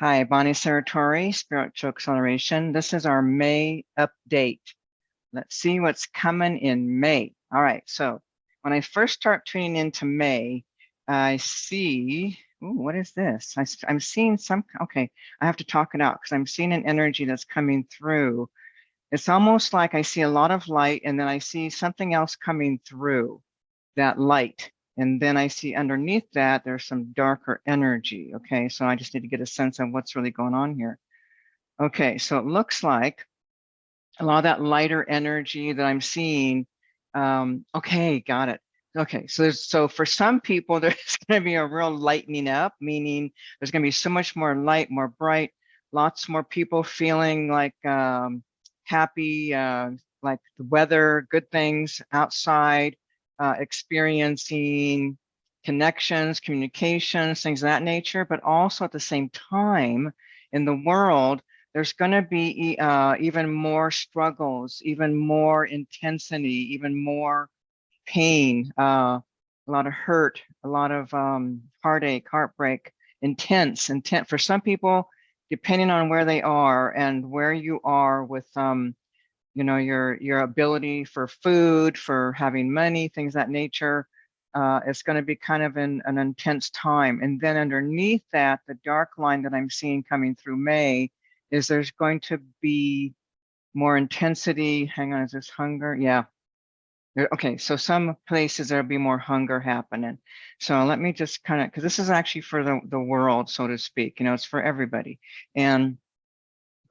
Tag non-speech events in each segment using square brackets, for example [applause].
Hi, Bonnie Saratori, Spiritual Acceleration. This is our May update. Let's see what's coming in May. All right, so when I first start tuning into May, I see, ooh, what is this? I, am seeing some, okay, I have to talk it out because I'm seeing an energy that's coming through. It's almost like I see a lot of light and then I see something else coming through that light. And then I see underneath that, there's some darker energy. Okay, so I just need to get a sense of what's really going on here. Okay, so it looks like a lot of that lighter energy that I'm seeing. Um, okay, got it. Okay, so there's, so for some people, [laughs] there's going to be a real lightening up, meaning there's going to be so much more light, more bright, lots more people feeling like um, happy, uh, like the weather, good things outside, uh, experiencing connections, communications, things of that nature, but also at the same time in the world, there's going to be uh, even more struggles, even more intensity, even more pain, uh, a lot of hurt, a lot of um, heartache, heartbreak, intense, intent. For some people, depending on where they are and where you are with um, you know, your your ability for food, for having money, things that nature. Uh, it's going to be kind of an, an intense time. And then underneath that, the dark line that I'm seeing coming through May is there's going to be more intensity. Hang on, is this hunger? Yeah. Okay, so some places there'll be more hunger happening. So let me just kind of, because this is actually for the, the world, so to speak, you know, it's for everybody. And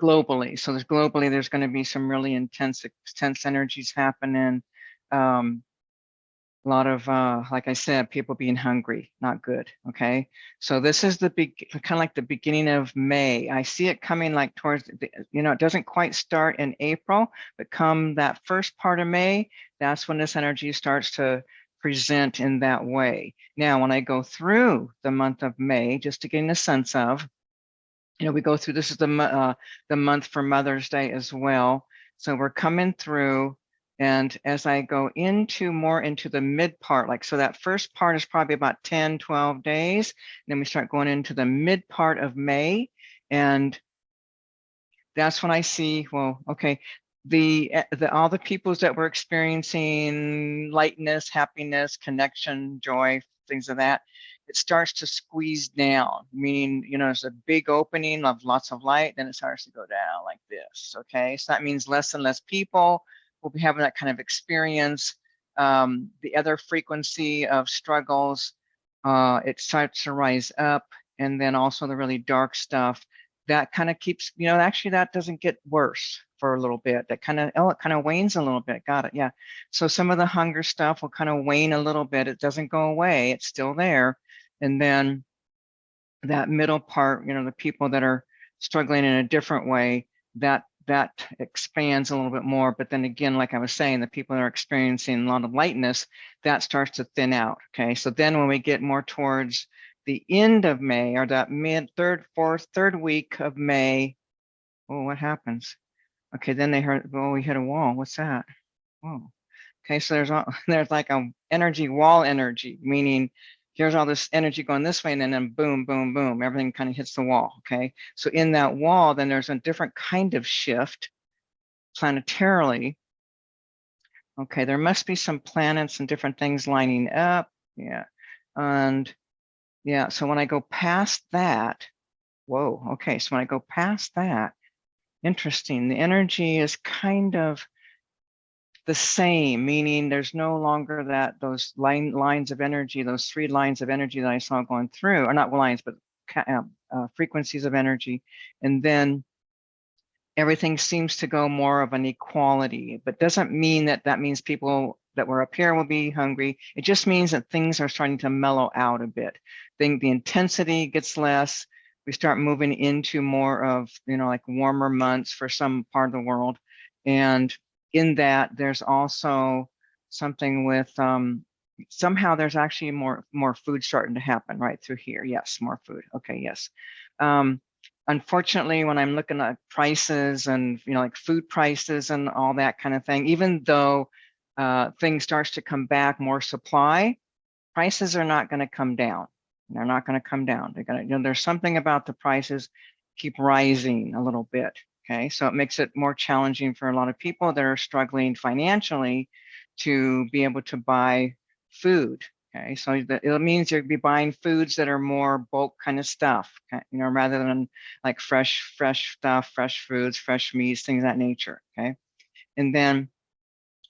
globally. So there's globally, there's going to be some really intense, intense energies happening. Um, a lot of, uh, like I said, people being hungry, not good. Okay. So this is the big, kind of like the beginning of May. I see it coming like towards, the, you know, it doesn't quite start in April, but come that first part of May, that's when this energy starts to present in that way. Now, when I go through the month of May, just to gain a sense of, you know, we go through, this is the, uh, the month for Mother's Day as well. So we're coming through and as I go into more into the mid part, like, so that first part is probably about 10, 12 days. Then we start going into the mid part of May. And that's when I see, well, okay, the, eh, the all the peoples that were experiencing lightness, happiness, connection, joy, things of that, it starts to squeeze down, meaning, you know, there's a big opening of lots of light, then it starts to go down like this, okay? So that means less and less people will be having that kind of experience. Um, the other frequency of struggles, uh, it starts to rise up, and then also the really dark stuff, that kind of keeps, you know, actually that doesn't get worse for a little bit. That kind of, oh, it kind of wanes a little bit. Got it. Yeah. So some of the hunger stuff will kind of wane a little bit. It doesn't go away. It's still there. And then that middle part, you know, the people that are struggling in a different way, that that expands a little bit more. But then again, like I was saying, the people that are experiencing a lot of lightness, that starts to thin out. Okay. So then when we get more towards the end of May or that mid third, fourth, third week of May, oh, what happens? Okay, then they heard, oh, we hit a wall. What's that? Oh, okay. So there's [laughs] there's like a energy wall energy, meaning here's all this energy going this way, and then, then boom, boom, boom, everything kind of hits the wall, okay? So in that wall, then there's a different kind of shift planetarily. Okay, there must be some planets and different things lining up, yeah. And yeah, so when I go past that, whoa, okay, so when I go past that, interesting, the energy is kind of the same, meaning there's no longer that those line lines of energy, those three lines of energy that I saw going through, or not lines, but uh, uh, frequencies of energy. And then everything seems to go more of an equality, but doesn't mean that that means people that were up here will be hungry. It just means that things are starting to mellow out a bit. Think the intensity gets less. We start moving into more of, you know, like warmer months for some part of the world. And in that there's also something with um, somehow there's actually more more food starting to happen right through here. Yes, more food. Okay, yes. Um, unfortunately, when I'm looking at prices and you know like food prices and all that kind of thing, even though uh, things starts to come back, more supply, prices are not going to come down. They're not going to come down. They're going to, you know, there's something about the prices keep rising a little bit. Okay, so it makes it more challenging for a lot of people that are struggling financially to be able to buy food. Okay, so it means you'll be buying foods that are more bulk kind of stuff, you know, rather than like fresh, fresh stuff, fresh foods, fresh meats, things that nature. Okay, and then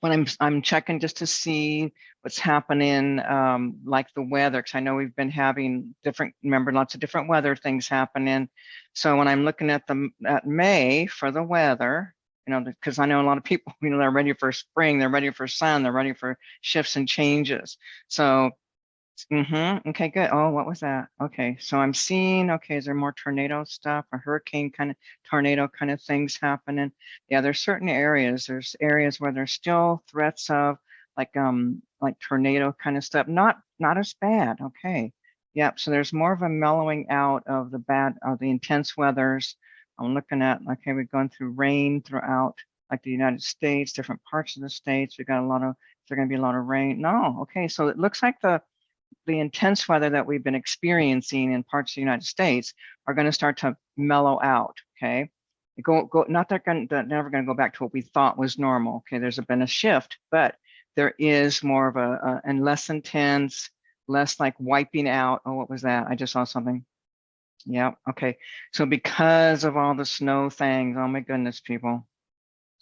when I'm I'm checking just to see what's happening, um, like the weather, because I know we've been having different, remember, lots of different weather things happening. So when I'm looking at the at May for the weather, you know, because I know a lot of people, [laughs] you know, they're ready for spring, they're ready for sun, they're ready for shifts and changes. So Mm-hmm. Okay, good. Oh, what was that? Okay, so I'm seeing, okay, is there more tornado stuff or hurricane kind of tornado kind of things happening? Yeah, there's certain areas. There's areas where there's still threats of like um like tornado kind of stuff. Not not as bad. Okay. Yep. So there's more of a mellowing out of the bad of the intense weathers. I'm looking at okay, we've gone through rain throughout like the United States, different parts of the states. We got a lot of there's going to be a lot of rain. No, okay. So it looks like the the intense weather that we've been experiencing in parts of the United States are going to start to mellow out. Okay. Go, go, not that going to, never going to go back to what we thought was normal. Okay. There's been a shift, but there is more of a, a and less intense, less like wiping out. Oh, what was that? I just saw something. Yeah. Okay. So because of all the snow things, oh my goodness, people,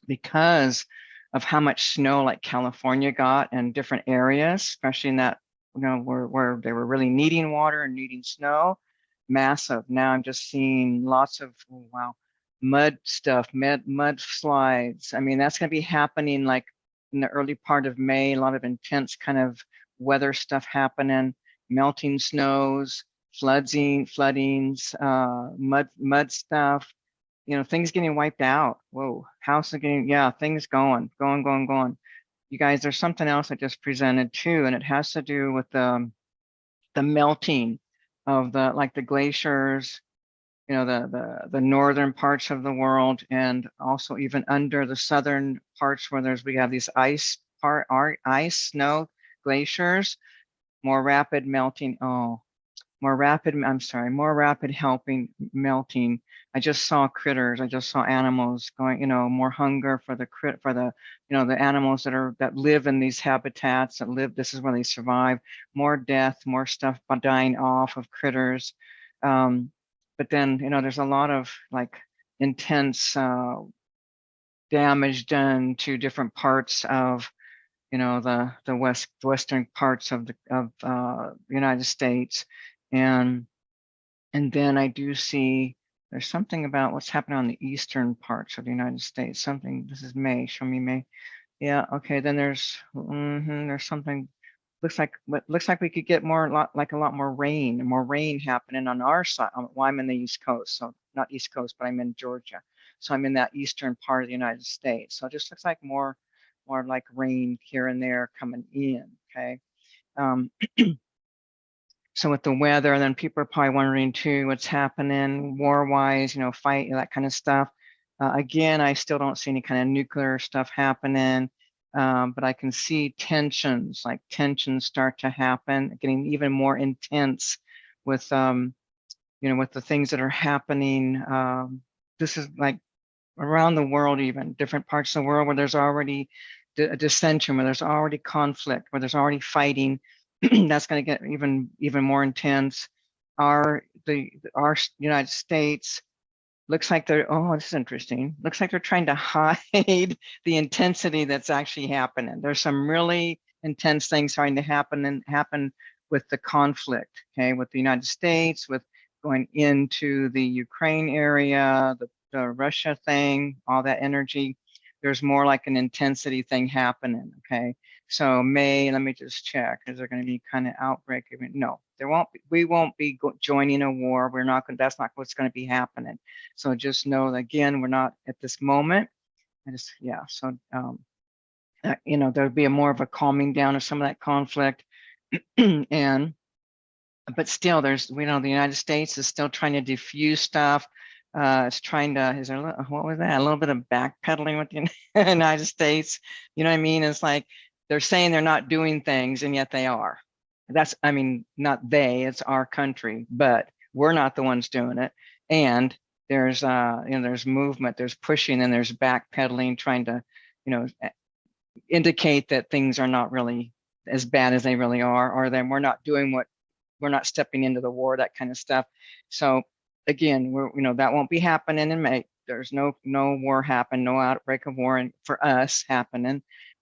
because of how much snow like California got and different areas, especially in that you know, where, where they were really needing water and needing snow, massive. Now I'm just seeing lots of, oh, wow, mud stuff, mud, mud slides. I mean, that's going to be happening like in the early part of May, a lot of intense kind of weather stuff happening, melting snows, flooding, floodings, uh, mud, mud stuff, you know, things getting wiped out. Whoa, house getting, yeah, things going, going, going, going you guys, there's something else I just presented too, and it has to do with the, um, the melting of the, like the glaciers, you know, the, the, the northern parts of the world, and also even under the southern parts where there's, we have these ice part, ice, snow, glaciers, more rapid melting. Oh, more rapid, I'm sorry, more rapid helping melting. I just saw critters, I just saw animals going, you know, more hunger for the crit for the, you know, the animals that are that live in these habitats that live, this is where they survive, more death, more stuff dying off of critters. Um, but then, you know, there's a lot of like intense uh, damage done to different parts of you know the the west western parts of the of uh, United States and and then I do see there's something about what's happening on the eastern parts of the United States. Something, this is May, show me May. Yeah, okay, then there's mm -hmm, there's something looks like looks like we could get more lot like a lot more rain more rain happening on our side. Well, I'm in the East Coast, so not East Coast, but I'm in Georgia. So I'm in that eastern part of the United States. So it just looks like more more like rain here and there coming in. Okay. Um, [clears throat] so with the weather, and then people are probably wondering too, what's happening war-wise, you know, fight, that kind of stuff. Uh, again, I still don't see any kind of nuclear stuff happening, um, but I can see tensions, like tensions start to happen, getting even more intense with, um, you know, with the things that are happening. Um, this is like around the world, even different parts of the world where there's already a dissension, where there's already conflict, where there's already fighting, [clears throat] that's going to get even even more intense. Our the our United States looks like they're oh this is interesting. Looks like they're trying to [laughs] hide the intensity that's actually happening. There's some really intense things starting to happen and happen with the conflict. Okay, with the United States, with going into the Ukraine area, the, the Russia thing, all that energy. There's more like an intensity thing happening. Okay, so May, let me just check. Is there going to be kind of outbreak? No, there won't be. We won't be joining a war. We're not going. That's not what's going to be happening. So just know that again, we're not at this moment. I just yeah. So um, uh, you know, there'll be a more of a calming down of some of that conflict, [clears throat] and but still, there's we know the United States is still trying to diffuse stuff. Uh, it's trying to, is there, what was that? A little bit of backpedaling with the United States. You know what I mean? It's like, they're saying they're not doing things and yet they are. That's, I mean, not they, it's our country, but we're not the ones doing it. And there's uh you know there's movement there's pushing and there's backpedaling trying to you know eh, indicate that things are not really as bad as they really are or then we're not doing what we're not stepping into the war that kind of stuff so again we're you know that won't be happening in may. There's no no war happen no outbreak of war for us happening.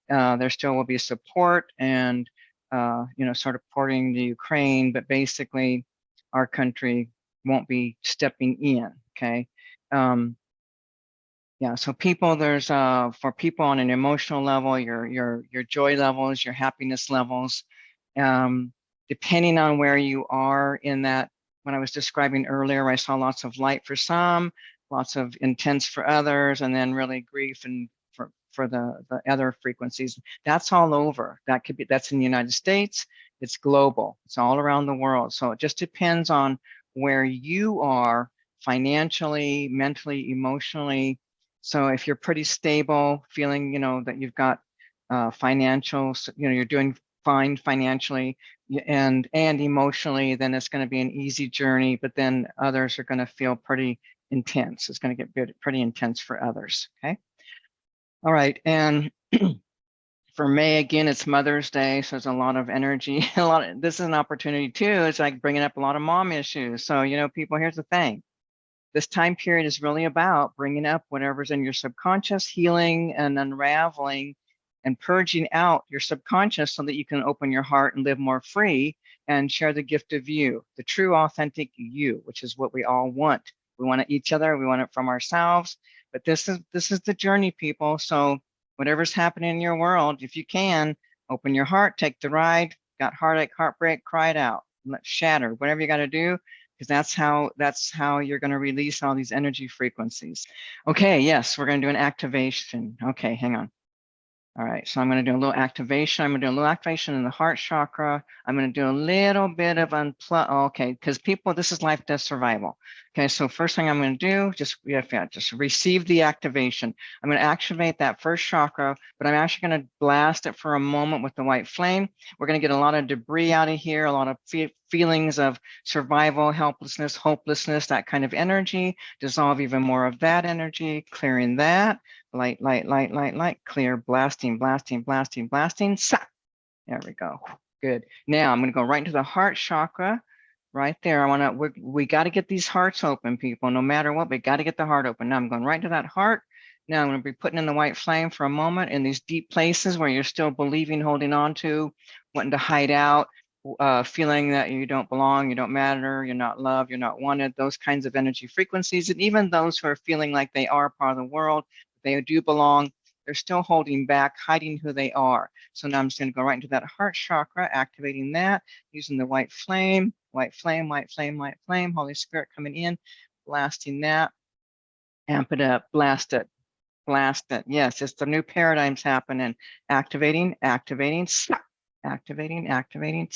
Uh there still will be support and uh you know sort of supporting the ukraine but basically our country won't be stepping in okay? Um yeah so people there's uh for people on an emotional level your your your joy levels your happiness levels um depending on where you are in that when i was describing earlier i saw lots of light for some lots of intense for others and then really grief and for for the the other frequencies. That's all over. That could be that's in the united states. It's global. It's all around the world. So it just depends on where you are financially mentally emotionally. So if you're pretty stable feeling you know that you've got uh financial you know you're doing fine financially and and emotionally then it's going to be an easy journey but then others are going to feel pretty intense. It's going to get pretty intense for others. Okay. All right. And [clears throat] for May, again, it's Mother's Day. So there's a lot of energy. [laughs] A lot of this is an opportunity too. It's like bringing up a lot of mom issues. So, you know, people, here's the thing. This time period is really about bringing up whatever's in your subconscious, healing and unraveling and purging out your subconscious so that you can open your heart and live more free and share the gift of you, the true authentic you, which is what we all want we want it each other. We want it from ourselves. But this is this is the journey, people. So whatever's happening in your world, if you can, open your heart, take the ride. Got heartache, heartbreak, cry it out. Shatter. Whatever you got to do, because that's how that's how you're going to release all these energy frequencies. Okay, yes, we're going to do an activation. Okay, hang on. All right, so I'm going to do a little activation. I'm going to do a little activation in the heart chakra. I'm going to do a little bit of unplug. Oh, okay, because people, this is life, death, survival. Okay, so first thing I'm going to do, just yeah, yeah, just receive the activation. I'm going to activate that first chakra, but I'm actually going to blast it for a moment with the white flame. We're going to get a lot of debris out of here, a lot of fe feelings of survival, helplessness, hopelessness, that kind of energy. Dissolve even more of that energy, clearing that light, light, light, light, light, clear, blasting, blasting, blasting, blasting. Sa there we go. Good. Now I'm going to go right into the heart chakra right there. I want to, we, got to get these hearts open, people, no matter what, we got to get the heart open. Now I'm going right to that heart. Now I'm going to be putting in the white flame for a moment in these deep places where you're still believing, holding on to, wanting to hide out, uh, feeling that you don't belong, you don't matter, you're not loved, you're not wanted, those kinds of energy frequencies. And even those who are feeling like they are part of the world, they do belong, they're still holding back, hiding who they are. So now I'm just going to go right into that heart chakra, activating that using the white flame, white flame, white flame, white flame, Holy Spirit coming in, blasting that, amp it up, blast it, blast it. Yes, it's the new paradigms happening. Activating, activating, activating, activating.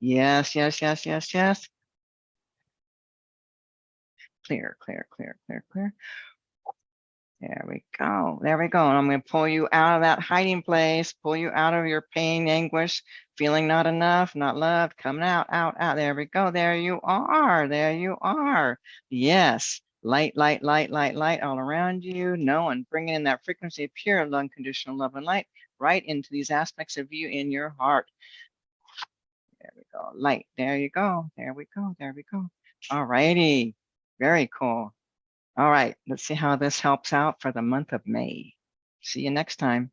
Yes, yes, yes, yes, yes. Clear, clear, clear, clear, clear. There we go. There we go. And I'm going to pull you out of that hiding place, pull you out of your pain, anguish, feeling not enough, not loved, coming out, out, out. There we go. There you are. There you are. Yes. Light, light, light, light, light all around you. Knowing, bringing in that frequency of pure, unconditional love and light right into these aspects of you in your heart. There we go. Light. There you go. There we go. There we go. All righty. Very cool. All right, let's see how this helps out for the month of May. See you next time.